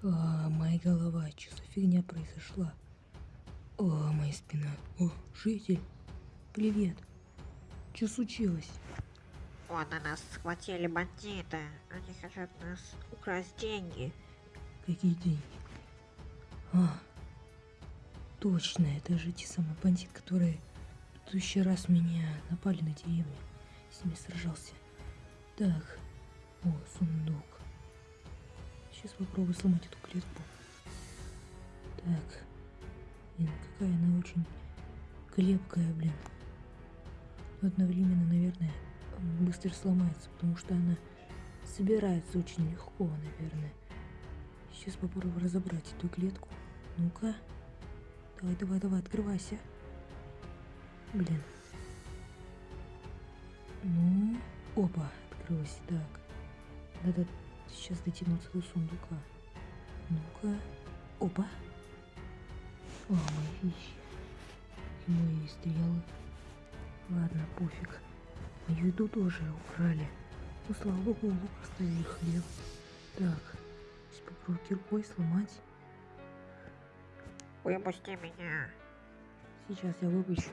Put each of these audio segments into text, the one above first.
А, моя голова, что за фигня произошла? О, моя спина. О, житель. Привет. Что случилось? О, на нас схватили бандиты. Они хотят нас украсть деньги. Какие деньги? А, точно, это же те самые бандиты, которые в предыдущий раз меня напали на деревню. С ними сражался. Так, о, сундук. Сейчас попробую сломать эту клетку. Так. Блин, какая она очень крепкая, блин. Но одновременно, наверное, быстро сломается, потому что она собирается очень легко, наверное. Сейчас попробую разобрать эту клетку. Ну-ка. Давай, давай, давай, открывайся. Блин. Ну, опа, открылась. Так. Надо сейчас дотянуться до сундука. Ну-ка. Опа. О, мои вещи. И мои стрелы. Ладно, пофиг. Мою еду тоже украли. Ну, слава богу, лук оставили хлеб. Так. Сейчас попробую киркой сломать. Выпусти меня. Сейчас я выпущу.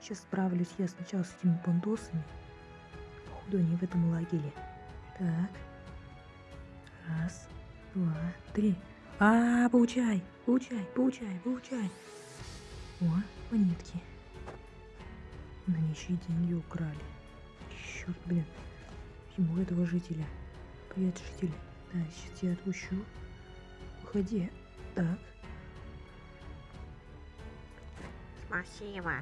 Сейчас справлюсь я сначала с этими бандосами. Походу они в этом лагере. Так. Раз, два, три. А, получай, получай, получай, получай. О, монетки. На и деньги украли. Черт, блин. Ему этого жителя. Привет, житель. Да, сейчас я отпущу. Уходи. Так. Спасибо.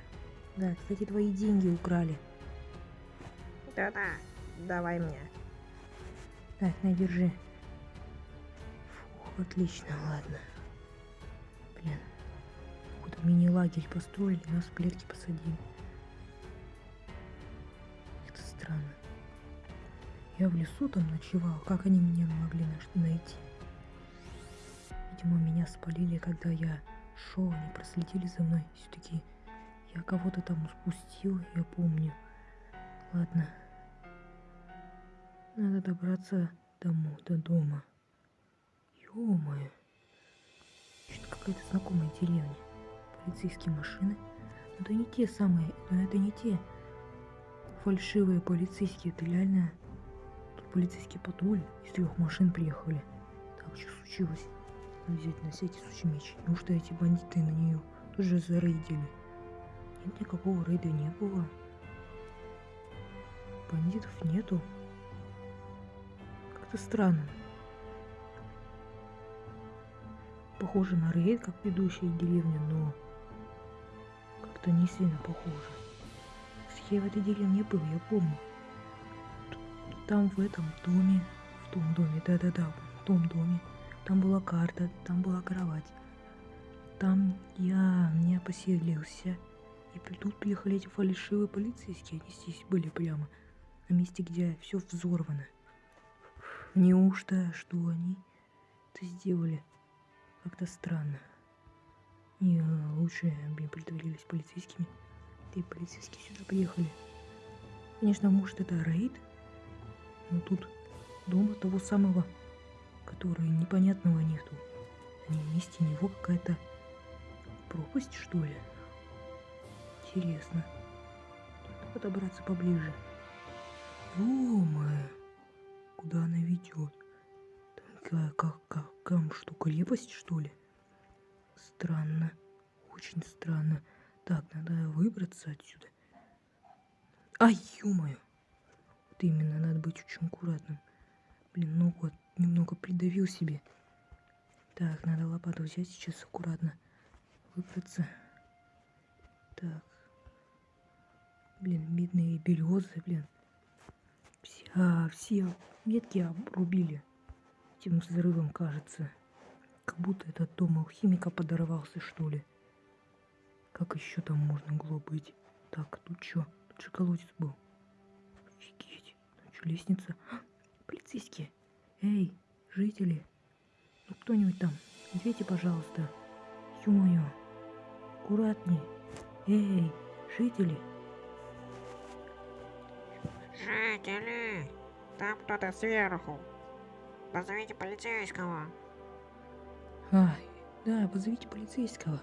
Да, кстати, твои деньги украли. Да-да, давай мне. Так, на, держи. Отлично, ладно. Блин. Какой-то мини-лагерь построили, нас в клетки посадили. Это странно. Я в лесу там ночевал, как они меня могли найти? Видимо, меня спалили, когда я шел, они проследили за мной. Все-таки я кого-то там спустил, я помню. Ладно. Надо добраться домой, до дома. Ё-моё. Что-то какая-то знакомая деревня. Полицейские машины. Но это не те самые, но это не те фальшивые полицейские. Это реально тут полицейский патруль из трех машин приехали. Так, что случилось? Надо взять на всякий случай меч. Неужто эти бандиты на нее тоже зарейдили? Нет, никакого рейда не было. Бандитов нету. Как-то странно. Похоже на рейд, как ведущая деревня, но как-то не сильно похоже. В этой деревне был, я помню. Там в этом доме, в том доме, да-да-да, в том доме, там была карта, там была кровать. Там я не поселился. И тут приехали эти фальшивые полицейские, они здесь были прямо на месте, где все взорвано. Неужто, что они это сделали? Как-то странно. И э, лучше бы притворились полицейскими. И полицейские сюда приехали. Конечно, может это рейд, но тут дома того самого, который непонятного нету. А на месте него какая-то пропасть, что ли? Интересно. Надо подобраться поближе. Ё-моё, куда она ведет? Там, как, как, там что, крепость, что ли? Странно. Очень странно. Так, надо выбраться отсюда. Ай, ё-моё. Вот именно, надо быть очень аккуратным. Блин, ногу от- немного придавил себе. Так, надо лопату взять сейчас аккуратно. Выбраться. Так. Блин, бедные березы, блин. Все, все ветки обрубили этим взрывом, кажется. Как будто этот дом алхимика подорвался, что ли. Как еще там можно было быть? Так, тут что? Тут же колодец был. Офигеть. Тут что, лестница? А, полицейские. Эй, жители. Ну кто-нибудь там, ответьте, пожалуйста. Ё-моё. Аккуратней. Эй, жители. Жители, там кто-то сверху. Позовите полицейского. А, да, позовите полицейского.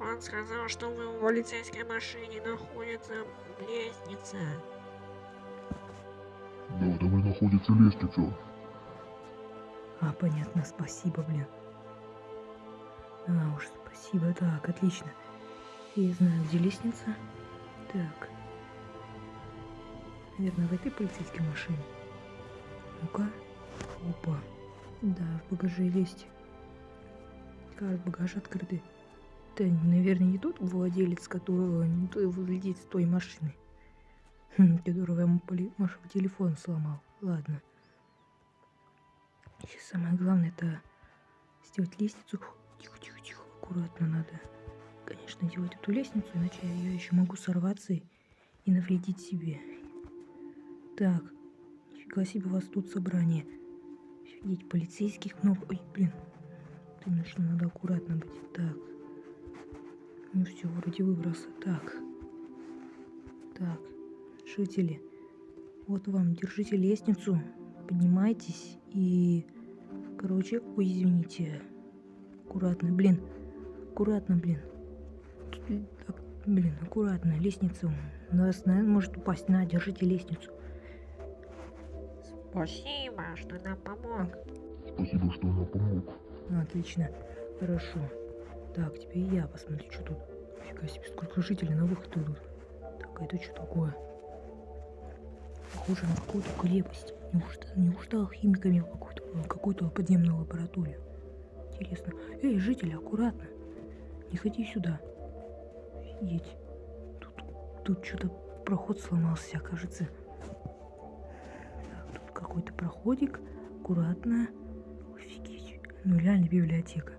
Он сказал, что в полицейской машине находится лестница. Да, там и находится лестница. А, понятно, спасибо, блин. А уж спасибо, так, отлично. Я знаю, где лестница. Так. Наверное, в этой полицейской машине. Ну-ка. Опа. Да, в багаже есть. Как багаж открытый. Это, наверное, не тот владелец, которого не той владелец той машины. Хм, которого я ему Машу телефон сломал. Ладно. Сейчас самое главное это сделать лестницу. Тихо, тихо, тихо, аккуратно надо. Конечно, делать эту лестницу, иначе я еще могу сорваться и навредить себе. Так, нифига себе у вас тут собрание. Офигеть, полицейских много. Ой, блин. Что надо аккуратно быть. Так. Ну все, вроде выброса. Так. Так. Жители. Вот вам, держите лестницу. Поднимайтесь и... Короче, ой, извините. Аккуратно, блин. Аккуратно, блин. Так, блин, аккуратно. Лестница у нас, наверное, может упасть. На, держите лестницу. Спасибо, что нам помог. Спасибо, что нам помог. Отлично. Хорошо. Так, теперь я посмотрю, что тут. Фига себе, сколько жителей на выход идут. Так, а это что такое? Похоже на какую-то крепость. Неужто, неужто алхимиками в какую-то какую-то подземную лабораторию? Интересно. Эй, жители, аккуратно. Не ходи сюда. Офигеть. Тут, тут что-то проход сломался, кажется. Проходик. Аккуратно. Офигеть. Ну, реально библиотека.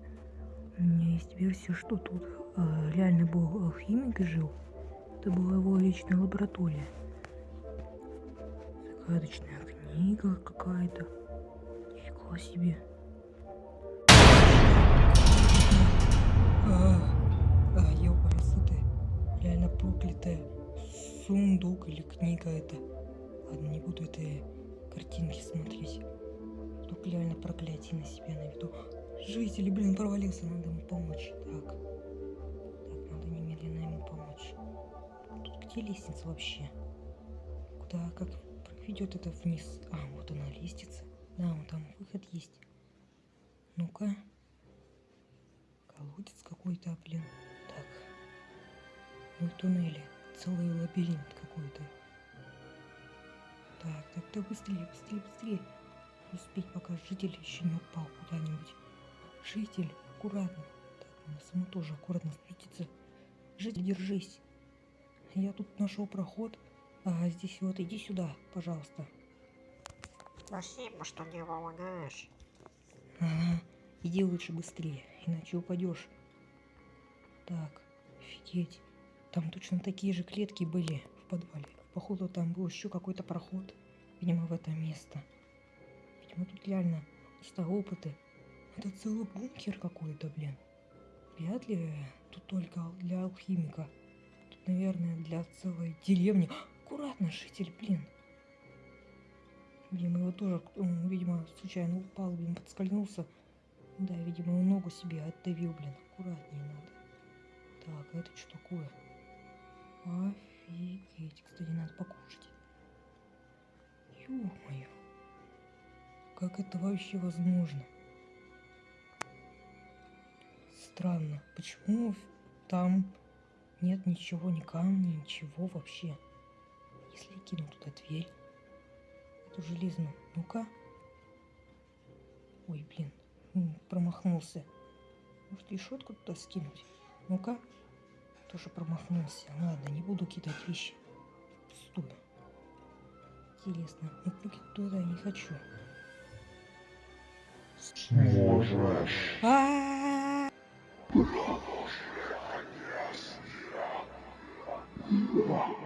У меня есть версия, что тут э, реально был алхимик и жил. Это была его личная лаборатория. Загадочная книга какая-то. Нифига себе. А, а, ёпарасоты. Реально проклятая сундук или книга это. Ладно, не буду этой картинки смотреть. Только реально проклятие на себя наведу. Жители, блин, провалился, надо ему помочь. Так. Так, надо немедленно ему помочь. Тут где лестница вообще? Куда, как ведет это вниз? А, вот она, лестница. Да, вон там выход есть. Ну-ка. Колодец какой-то, блин. Так. Ну и туннели. Целый лабиринт какой-то. Так, так, так, быстрее, быстрее, быстрее. Успеть, пока житель еще не упал куда-нибудь. Житель, аккуратно. Так, надо самому тоже аккуратно спуститься. Житель, держись. Я тут нашел проход. А здесь вот, иди сюда, пожалуйста. Спасибо, что не помогаешь. Ага, иди лучше быстрее, иначе упадешь. Так, офигеть. Там точно такие же клетки были в подвале. Походу там был еще какой-то проход. Видимо, в это место. Видимо, тут реально место опыты. Это целый бункер какой-то, блин. Вряд ли тут только для алхимика. Тут, наверное, для целой деревни. Аккуратно, житель, блин. Видимо, его тоже, м, видимо, случайно упал, блин, подскользнулся. Да, видимо, ногу себе отдавил, блин. Аккуратнее надо. Так, а это что такое? Офигеть. Кстати, надо покушать. Ё-моё. Как это вообще возможно? Странно. Почему там нет ничего, ни камня, ничего вообще? Если я кину туда дверь, эту железную, ну-ка. Ой, блин, промахнулся. Может, решетку туда скинуть? Ну-ка тоже промахнулся. Ладно, не буду кидать вещи. Пустую. Интересно, ноутбуки туда я не хочу. Сможешь. А -а -а! Продолжение не